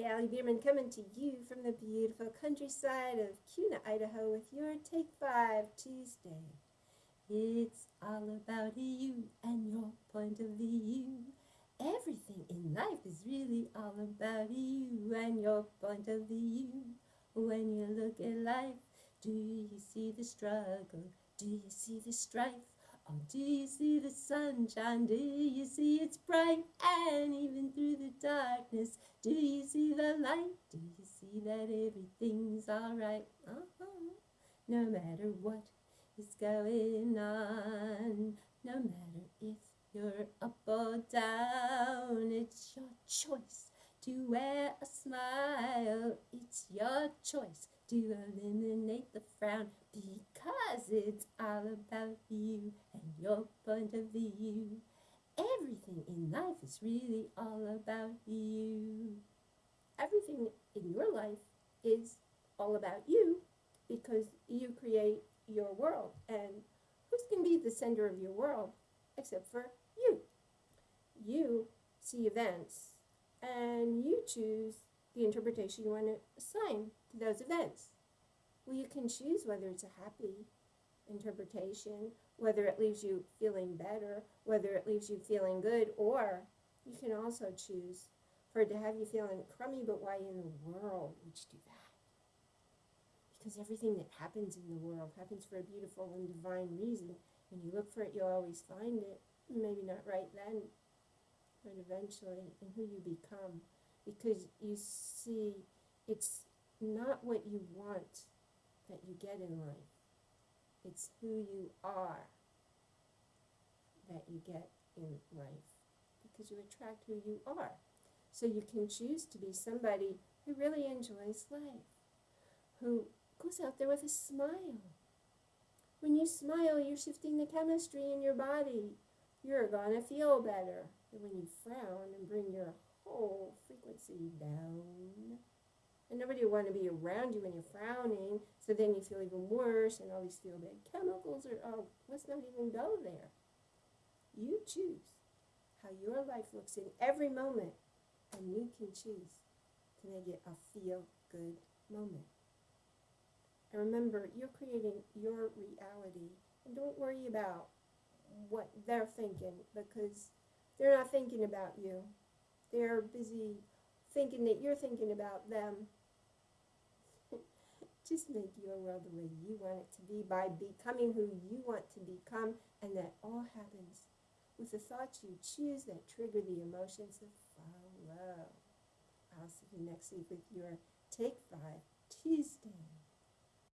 Hi, Allie Bierman coming to you from the beautiful countryside of Kuna, Idaho with your Take 5 Tuesday. It's all about you and your point of view. Everything in life is really all about you and your point of view. When you look at life, do you see the struggle? Do you see the strife? Or do you see the sunshine? Do you see it's bright? And even through the darkness, do you see the light? Do you see that everything's alright? Uh-huh. No matter what is going on, no matter if you're up or down, it's your choice to wear a smile. It's your choice to eliminate the frown because it's all about you and your point of view. Everything in life is really all about you. Everything in your life is all about you because you create your world. And who's going to be the center of your world except for you? You see events and you choose the interpretation you want to assign to those events. Well, you can choose whether it's a happy interpretation, whether it leaves you feeling better, whether it leaves you feeling good, or you can also choose for it to have you feeling crummy, but why in the world would you do that? Because everything that happens in the world happens for a beautiful and divine reason. When you look for it, you'll always find it. Maybe not right then, but eventually in who you become. Because you see, it's not what you want that you get in life. It's who you are that you get in life. Because you attract who you are. So you can choose to be somebody who really enjoys life, who goes out there with a smile. When you smile, you're shifting the chemistry in your body. You're going to feel better than when you frown and bring your whole frequency down. And nobody will want to be around you when you're frowning, so then you feel even worse, and all these feel bad chemicals are, oh, let's not even go there. You choose how your life looks in every moment, and you can choose to make it a feel good moment. And remember, you're creating your reality, and don't worry about what they're thinking because they're not thinking about you. They're busy thinking that you're thinking about them. Just make your world the way you want it to be by becoming who you want to become, and that all happens with the thoughts you choose that trigger the emotions that follow. I'll see you next week with your Take Five Tuesday.